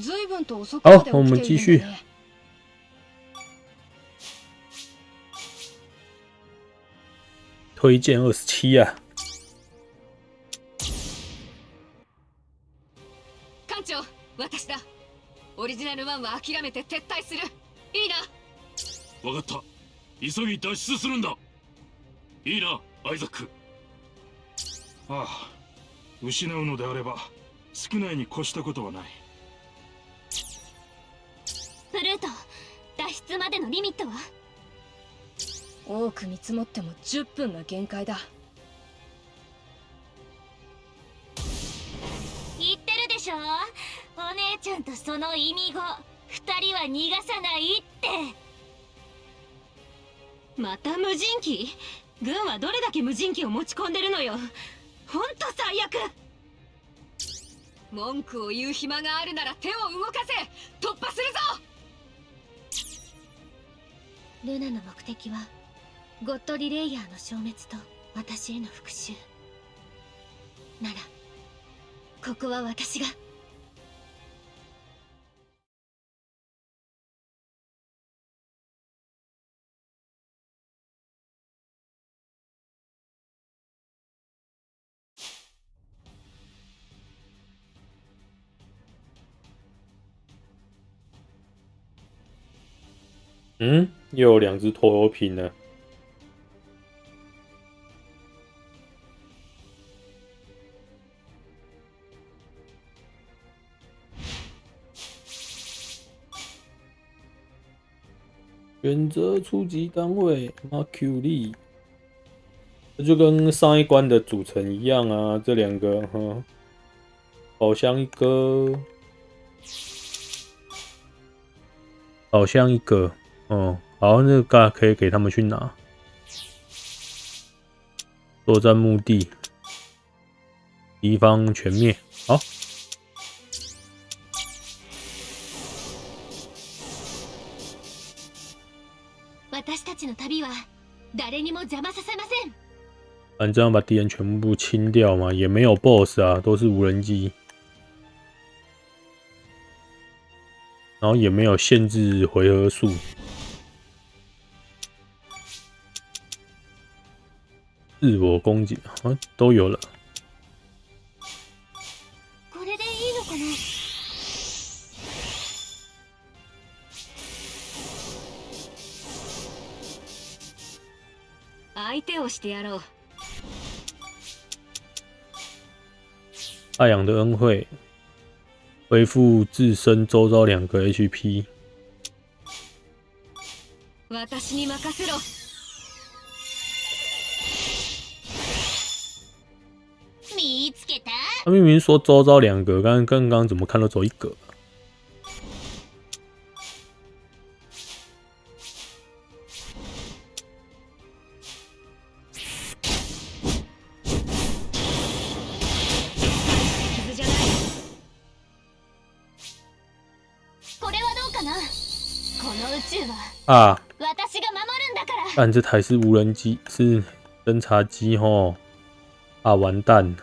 随分と遅くまで好我们继续起きているんだね推荐二十七啊，艦長私だ。オリジナル1は諦めて撤退する。いいな。分かった。急ぎ脱出するんだ。いいなアイザック。ああ失うのであれば少ないに越したことはないフルート脱出までのリミットは？多く見積もっても10分が限界だ。言ってるでしょ？お姉ちゃんとその意味語。二人は逃がさないって。また無人機？軍はどれだけ無人機を持ち込んでるのよ。ほんと最悪。文句を言う暇があるなら手を動かせ。突破するぞルナの目的はゴッドリレイヤーの消滅と私への復讐。ならここは私が。嗯，又有两只拖油瓶了。选择初级单位 Mercury，这就跟上一关的组成一样啊。这两个，哈，好像一个，宝箱一个，哦，好，那个可以给他们去拿。作战目的，敌方全灭。好，私たちの旅は誰にも邪魔させません反正要把敌人全部清掉嘛，也没有 BOSS 啊，都是无人机，然后也没有限制回合数。 自我攻击啊，都有了。これでいいのかな？相手をしてやろう太阳的恩惠，恢复自身周遭两个 HP。他明明说周遭两个，刚刚刚怎么看都只有一个？傷じゃないこれはどうかな？この宇宙は啊，私が守るんだから但这台是无人机，是侦察机吼。啊，完蛋！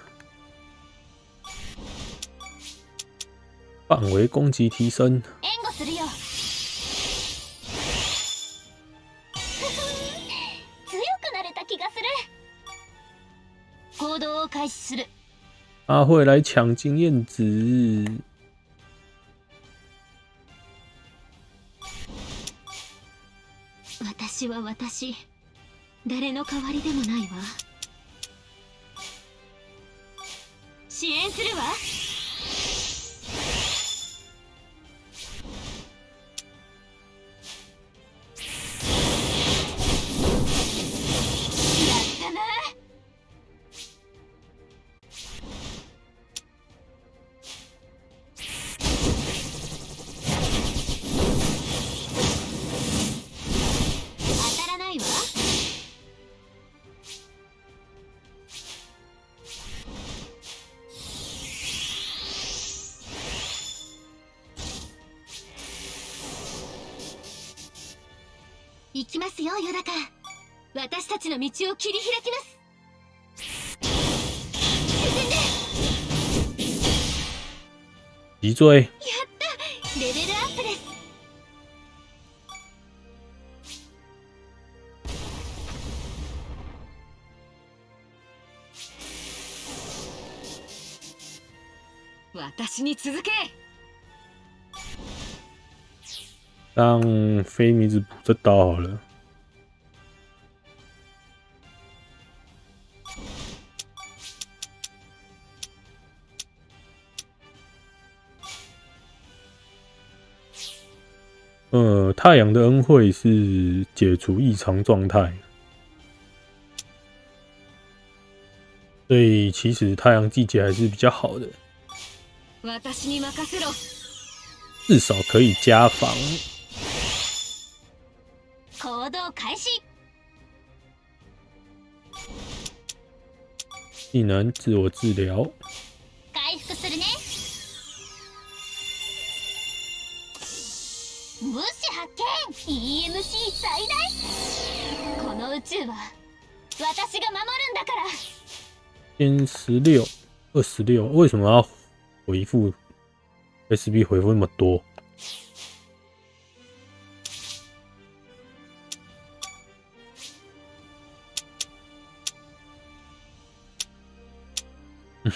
范围攻击提升，援護するよ。強くなれた気がする。行動を開始する。他会来抢经验值。私は私。誰の代わりでもないわ。支援するわ行きますよヨダカ。私たちの道を切り開きます。脊椎，やった。レベルアップです。私に続け让飞米子补这刀好了。呃，太阳的恩惠是解除异常状态，所以其实太阳季节还是比较好的，私に任せろ至少可以加防。 開始。技能自我治疗，回復するね。物資発見。EMC 最大。この宇宙は私が守るんだから。先十六、二十六，为什么要回复？SB 回复那么多？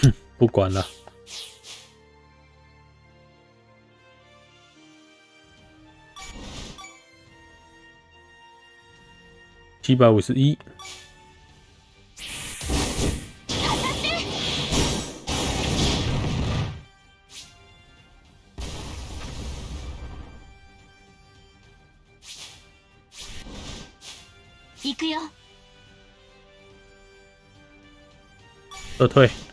不管了。七百五十一，行くよ撤退。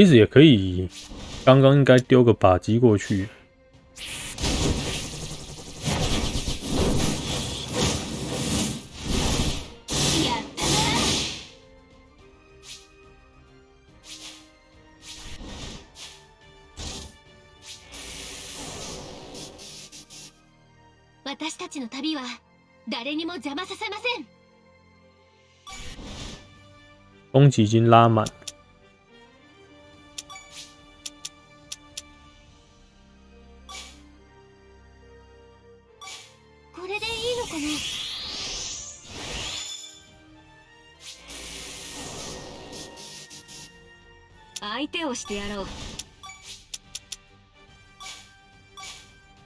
其实也可以，刚刚应该丢个靶机过去。やったな私たちの旅は誰にも邪魔させません攻击已经拉满， してやろう。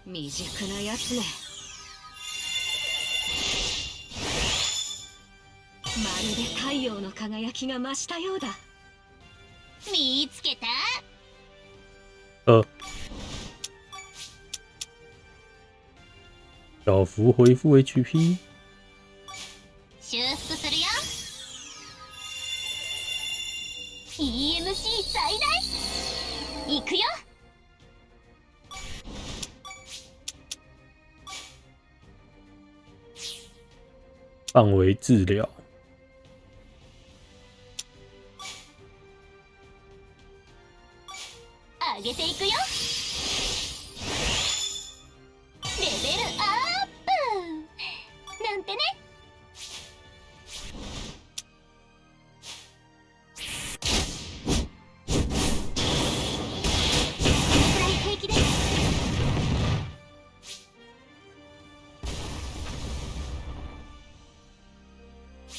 未熟なやつねまるで太陽の輝きが増したようだ。見つけた？呃，小幅恢复 HP，EMC 最大行くよ范围治疗。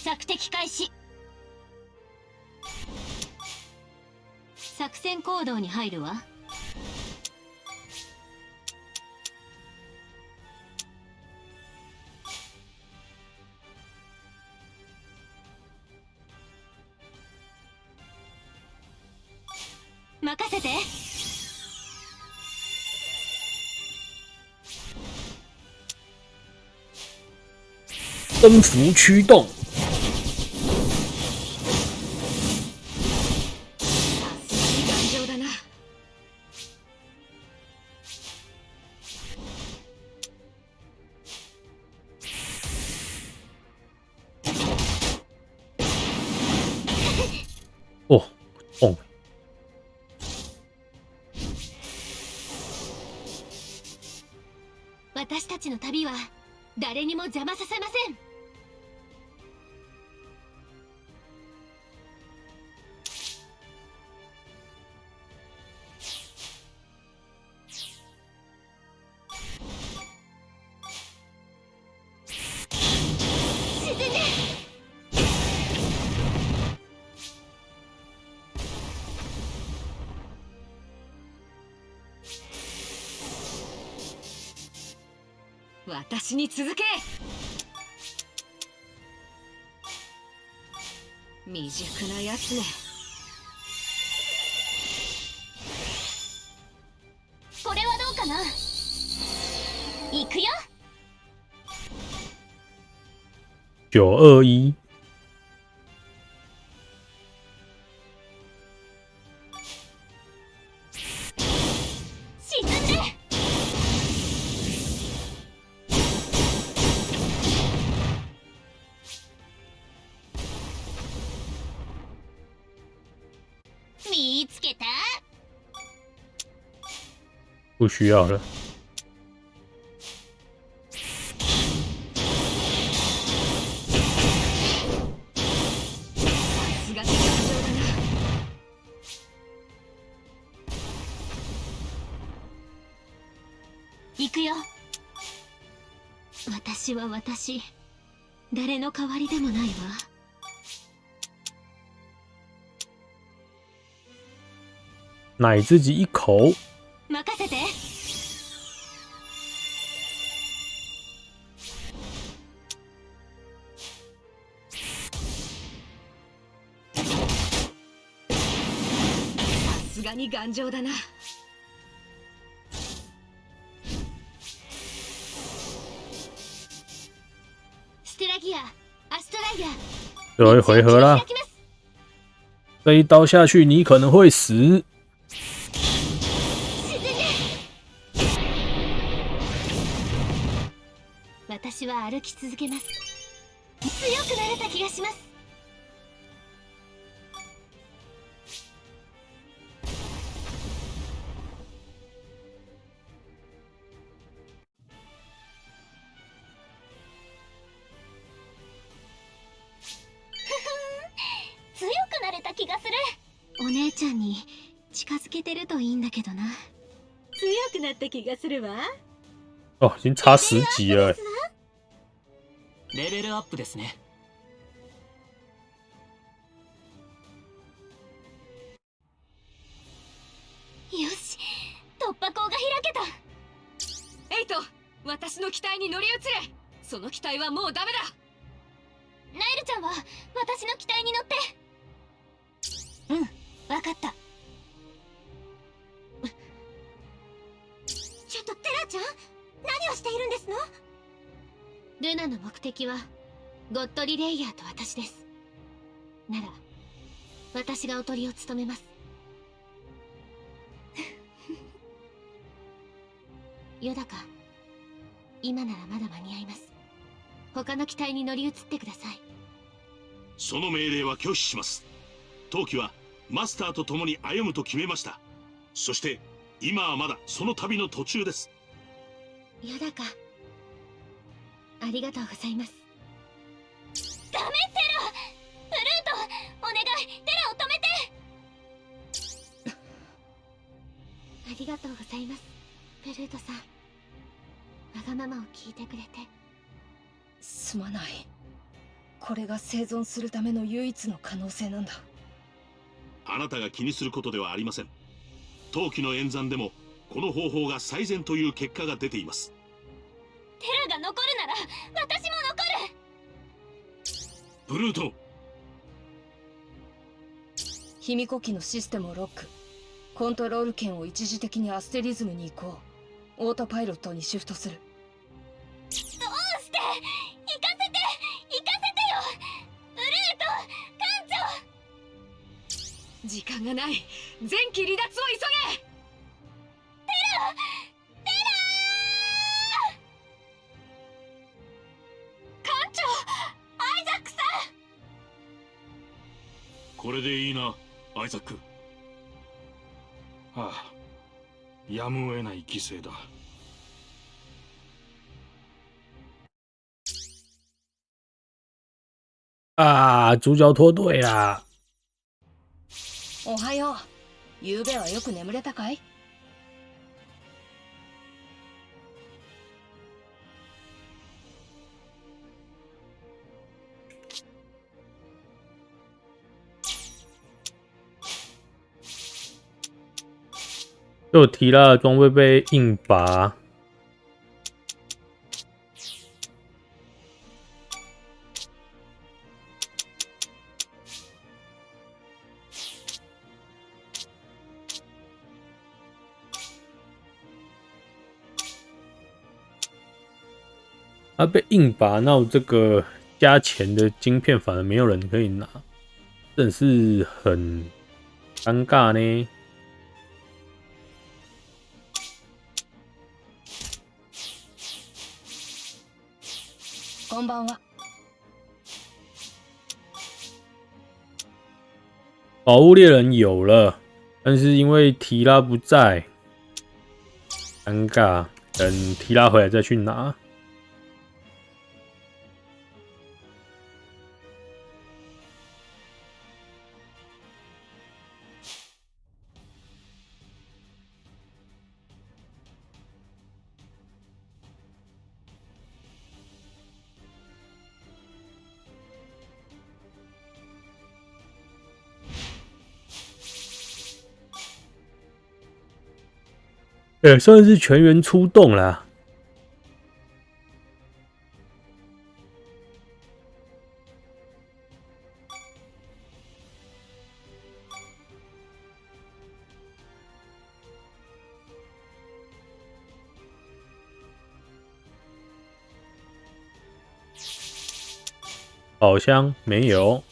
索敵開始。作戦行動に入るわ。任せて。征服驱动，私たちの旅は誰にも邪魔させません。私に続け。未熟なやつね。これはどうかな？行くよ。九二。一，不需要了。さすがに頑丈だな行くよ。私は私。誰の代わりでもないわ。奶自己一口，がに頑丈だな。ステラギアアストライア。最后一回合啦開。きます这一刀下去，你可能会死。私は歩き続けます。強くなれた気がします近づけてるといいんだけどな。強くなった気がするわ。哦，已经差十级了欸。レベルアップですね。よし突破口が開けた。エイト私の機体に乗り移れ。その機体はもうダメだ。ナイルちゃんは私の機体に乗って。うんわかったちゃん何をしているんですの？ルナの目的はゴッドリレイヤーと私です。なら私がおとりを務めます。ヨダか今ならまだ間に合います。他の機体に乗り移ってください。その命令は拒否します。陶器はマスターと共に歩むと決めました。そして今はまだその旅の途中ですやだか。ありがとうございます。ダメテラブルートお願い。テラを止めて。ありがとうございますブルートさん。わがままを聞いてくれて。すまない。これが生存するための唯一の可能性なんだ。あなたが気にすることではありません。陶器の演算でもこの方法が最善という結果が出ています。テラが残るなら私も残る。ブルート卑弥呼機のシステムをロック。コントロール権を一時的にアステリズムに移行。オートパイロットにシフトする。どうして？行かせて！行かせてよ！ブルート艦長！時間がない。前期離脱を急げこれでいいなアイザックはあやむを得ない犠牲だああ、主角脱队啦！おはよう。昨夜はよく眠れたかい？就提拉的装备被硬拔，啊被硬拔，那我这个加钱的晶片反而没有人可以拿，真是很尴尬呢。こんばんは宝物猎人有了，但是因为提拉不在，尴尬。等提拉回来再去拿。 也算是全员出动了。宝箱没有。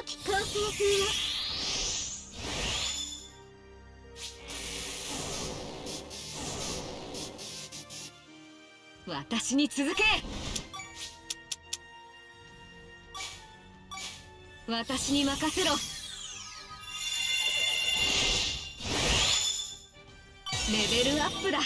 良き構成風を私に続け。私に任せろ。レベルアップだ。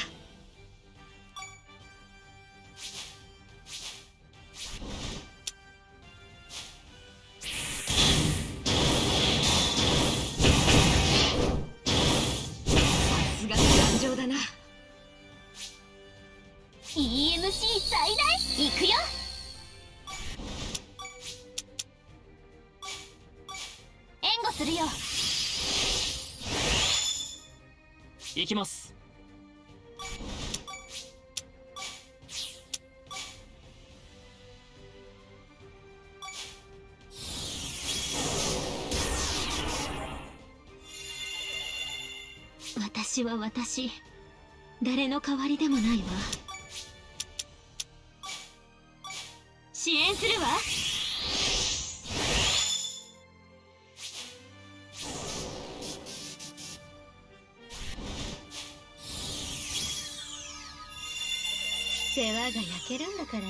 行きます。私は私。誰の代わりでもないわ。支援するわ。けるんだから。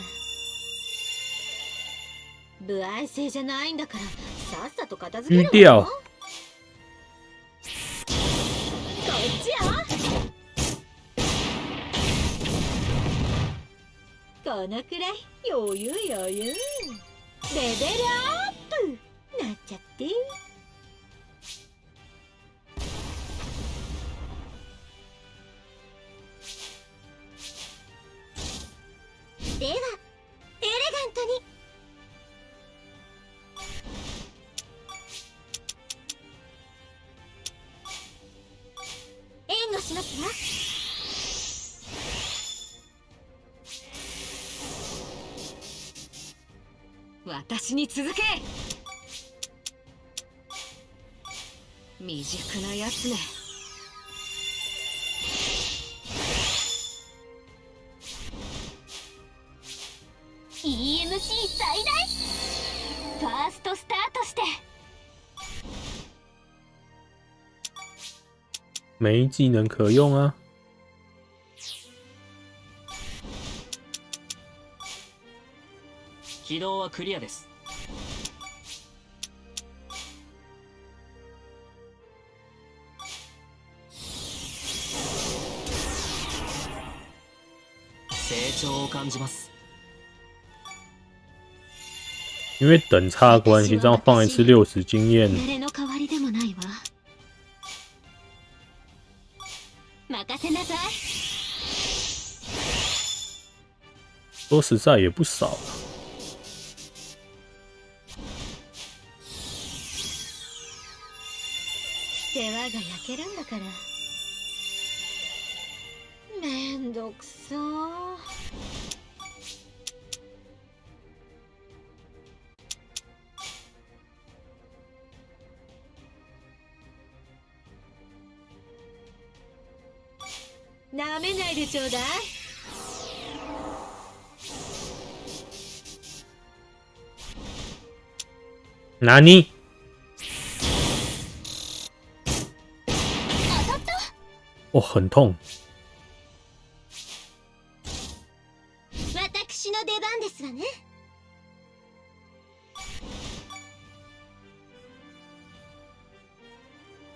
不愛性じゃないんだから。さっさと片付けよ。うんこっちよこのくらい。余裕余裕。レベルアップ。なっちゃって私に続け。未熟なやつね EMC 最大。ファーストスタートして。没技能可用啊。起動はクリアです。成長を感じます。因为等差的关系，这样放一次六十经验。说实在也不少、なめないでちょうだい。何？哦，很痛。私の出番ですわね。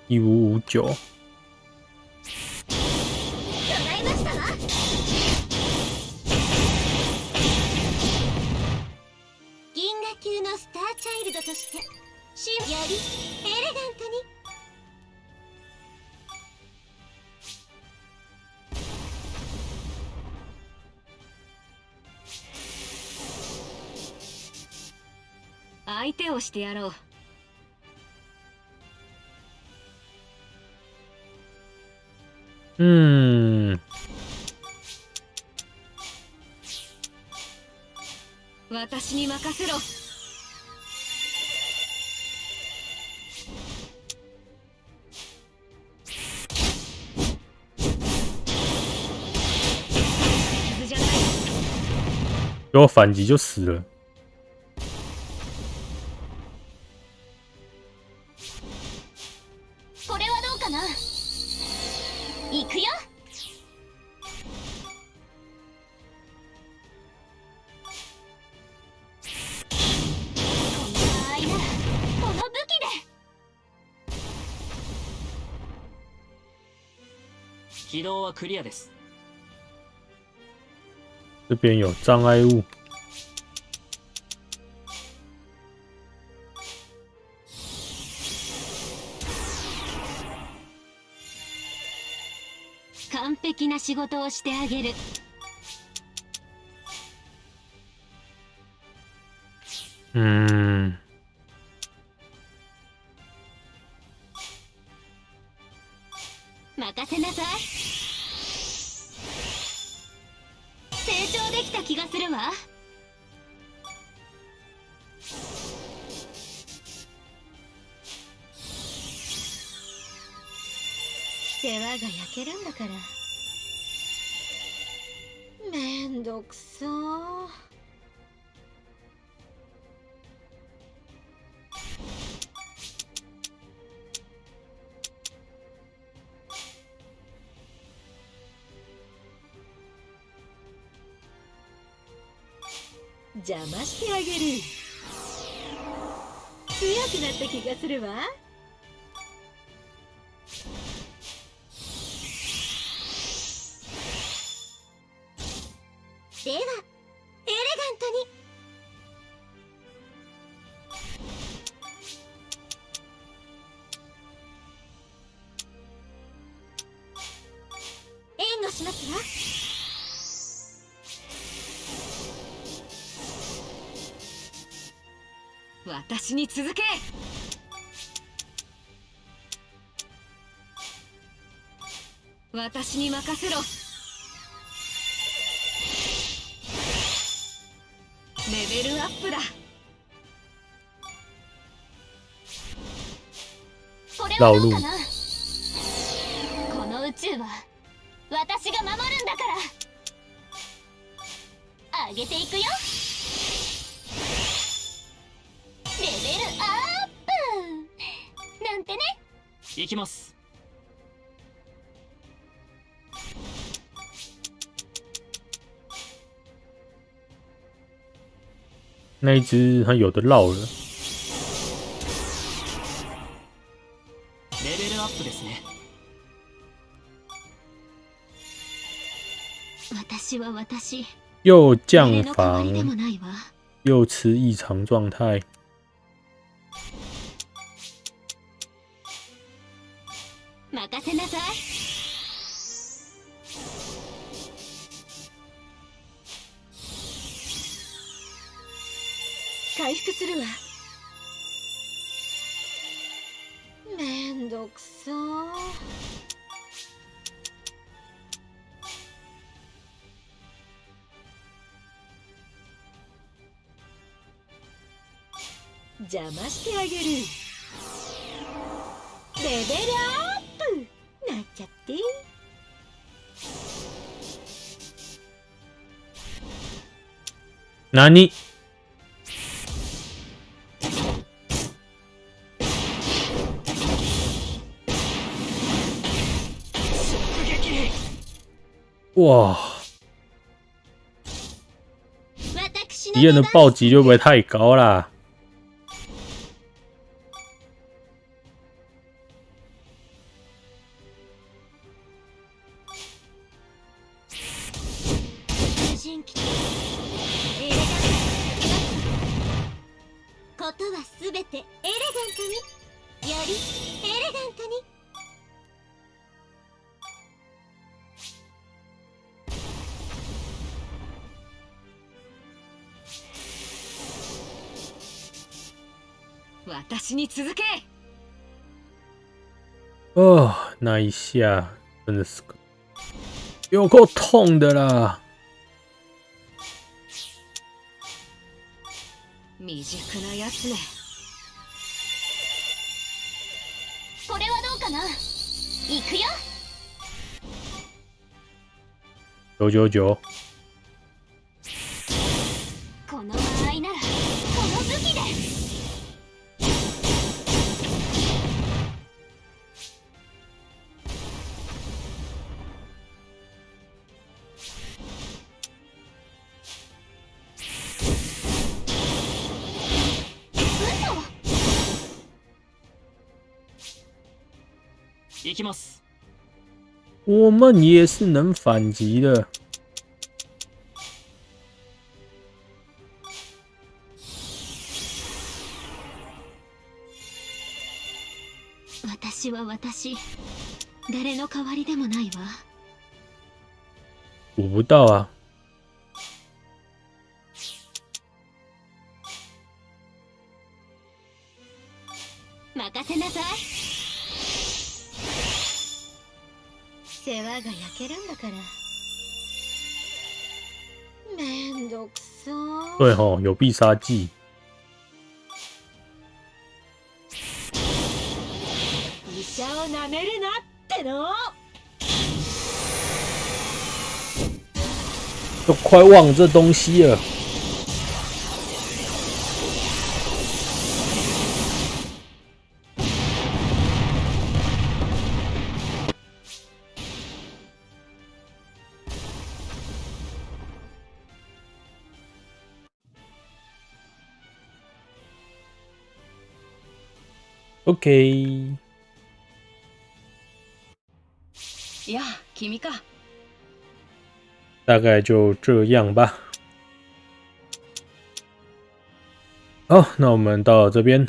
一五五九，をしてやろう。嗯，私に任せろ。傷じゃない给我反击就死了。はクリアです。这边有障碍物，完璧な仕事をしてあげる。嗯，任邪魔してあげる。強くなった気がするわ。私に続け。私に任せろ。レベルアップだ。老路那一只它有的绕了，レベルアップですね私 私は私又降誰の代わりでも防，ないわ又吃异常状态。 回復するわ。めんどくさ。邪魔してあげる。レベルアップ。なっちゃって何？哇，私敌人的暴击会不会太高啦？ことはすべてエレガントによりエレガントに私に続け。哦，那一下真的是个有够痛的啦！未熟なやつね。これはどうかな？行くよ。九九九，この場合ならこの武器で我们也是能反击的。私は私誰の代わりでもないわ补不到啊！任せなさい世話が焼けるんだからめんどくさ对吼，有必杀技。医者をなめるなっての都快忘这东西了。OK，呀君か大概就这样吧。好，那我们到这边